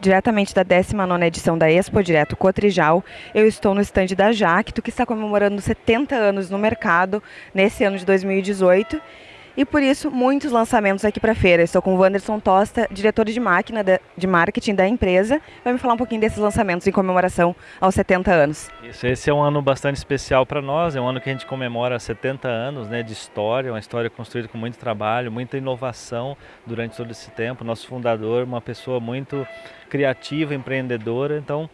diretamente da 19ª edição da Expo Direto Cotrijal. Eu estou no estande da Jacto, que está comemorando 70 anos no mercado nesse ano de 2018 e por isso muitos lançamentos aqui para a feira. Estou com o Wanderson Tosta, diretor de máquina de, marketing da empresa, vai me falar um pouquinho desses lançamentos em comemoração aos 70 anos. Isso, esse é um ano bastante especial para nós, é um ano que a gente comemora 70 anos né, de história, uma história construída com muito trabalho, muita inovação durante todo esse tempo. Nosso fundador, uma pessoa muito criativa, empreendedora, então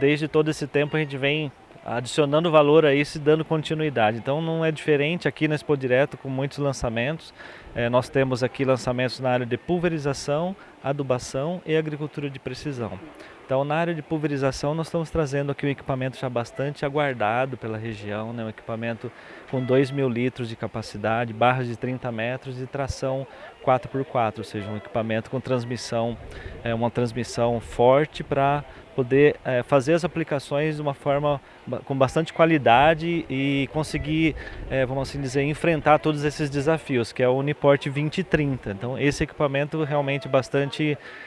desde todo esse tempo a gente vem adicionando valor a isso e dando continuidade. Então não é diferente aqui na Expo Direto com muitos lançamentos. É, nós temos aqui lançamentos na área de pulverização, adubação e agricultura de precisão. Então na área de pulverização nós estamos trazendo aqui um equipamento já bastante aguardado pela região, né? um equipamento com 2 mil litros de capacidade, barras de 30 metros e tração 4x4, ou seja, um equipamento com transmissão, é, uma transmissão forte para poder é, fazer as aplicações de uma forma com bastante qualidade e conseguir, é, vamos assim dizer, enfrentar todos esses desafios, que é o Uniport 2030. Então esse equipamento realmente bastante,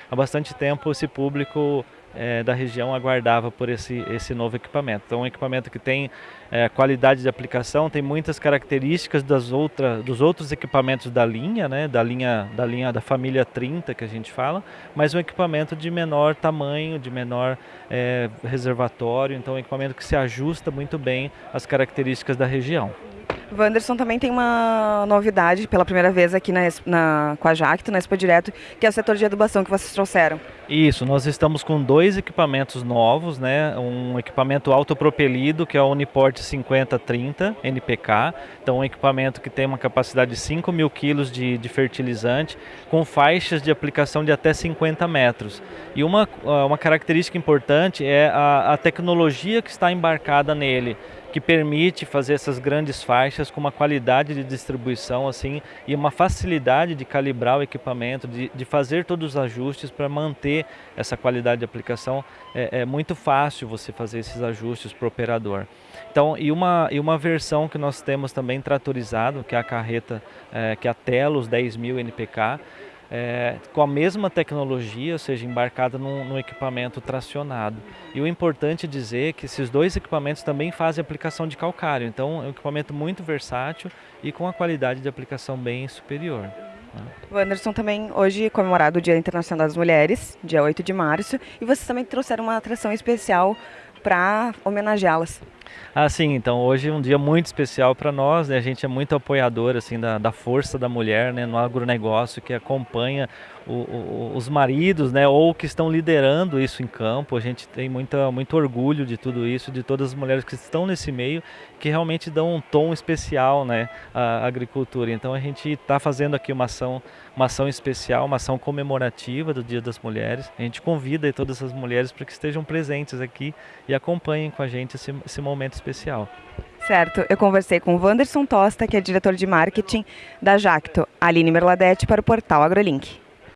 há bastante tempo esse público é, da região aguardava por esse, esse novo equipamento. Então, um equipamento que tem é, qualidade de aplicação, tem muitas características das outra, dos outros equipamentos da linha, né, da linha da linha da família 30 que a gente fala, mas um equipamento de menor tamanho, de menor é, reservatório, então um equipamento que se ajusta muito bem às características da região. Wanderson também tem uma novidade pela primeira vez aqui na, na, com a Jacto, na Expo Direto, que é o setor de adubação que vocês trouxeram. Isso, nós estamos com dois equipamentos novos, né? um equipamento autopropelido, que é o Uniport 5030 NPK, então um equipamento que tem uma capacidade de 5 mil quilos de, de fertilizante, com faixas de aplicação de até 50 metros. E uma, uma característica importante é a, a tecnologia que está embarcada nele que permite fazer essas grandes faixas com uma qualidade de distribuição assim e uma facilidade de calibrar o equipamento, de, de fazer todos os ajustes para manter essa qualidade de aplicação. É, é, muito fácil você fazer esses ajustes para o operador. Então, e uma, e uma versão que nós temos também tratorizado, que é a carreta, é, que é a Telos 10.000 NPK, é, com a mesma tecnologia, ou seja, embarcada num, num, equipamento tracionado. E o importante é dizer que esses dois equipamentos também fazem aplicação de calcário, então é um equipamento muito versátil e com a qualidade de aplicação bem superior. Né? O Anderson também hoje comemorado o Dia Internacional das Mulheres, dia 8 de março, e vocês também trouxeram uma atração especial para homenageá-las. Ah, sim, então hoje é um dia muito especial para nós, né? A gente é muito apoiador assim da, da força da mulher, né, no agronegócio que acompanha o, o, os maridos, né, ou que estão liderando isso em campo. A gente tem muita, muito orgulho de tudo isso, de todas as mulheres que estão nesse meio, que realmente dão um tom especial, né, à agricultura. Então a gente está fazendo aqui uma ação, uma ação especial, uma ação comemorativa do Dia das Mulheres. A gente convida todas as mulheres para que estejam presentes aqui e acompanhem com a gente esse, esse momento especial. Certo, eu conversei com o Wanderson Tosta, que é diretor de marketing da Jacto, Aline Merladete para o portal AgroLink.